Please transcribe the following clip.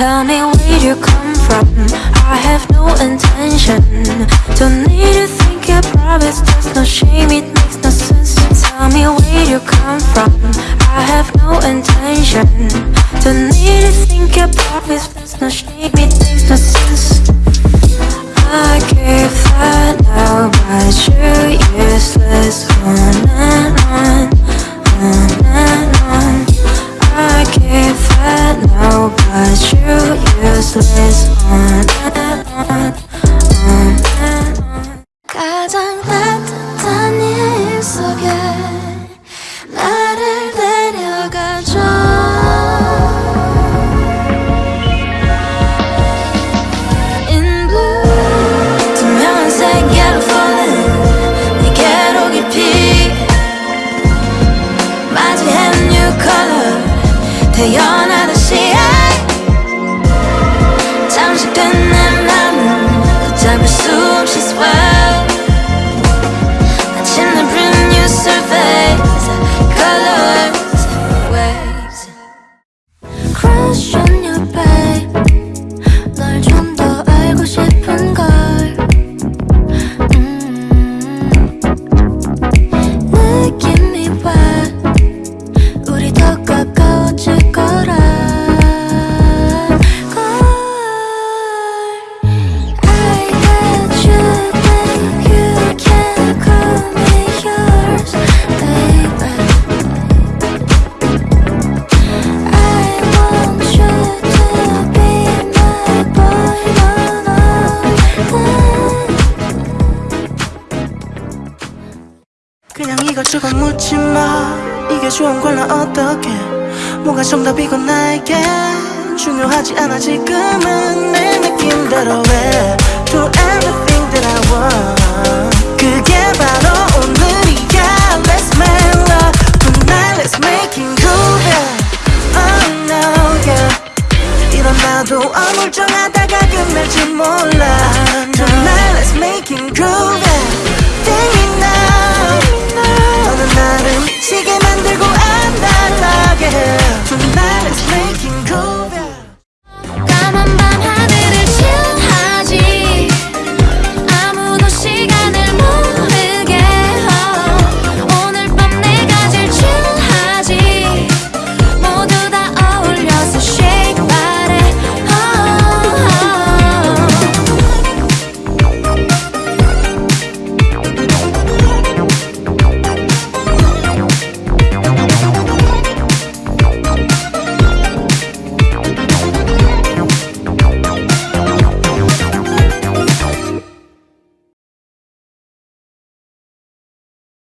Tell me where you come from. I have no intention. Don't need to think your promise There's no shame, it makes no sense. Tell me where you come from. I have no intention. Don't need to think your promise There's no shame, it makes no sense color 태어나듯이 잠식된 내 맘은 걷잡을 수 그냥 이것저것 묻지 마 이게 좋은 걸나 어떡해 뭐가 정답이고 나에게 중요하지 않아 지금은 내 느낌대로 해 Do everything that I want 그게 바로 오늘이야 Let's make love tonight Let's make it cool yeah. Oh no yeah 이런 나도 어물쩡하다가 끝날지 몰라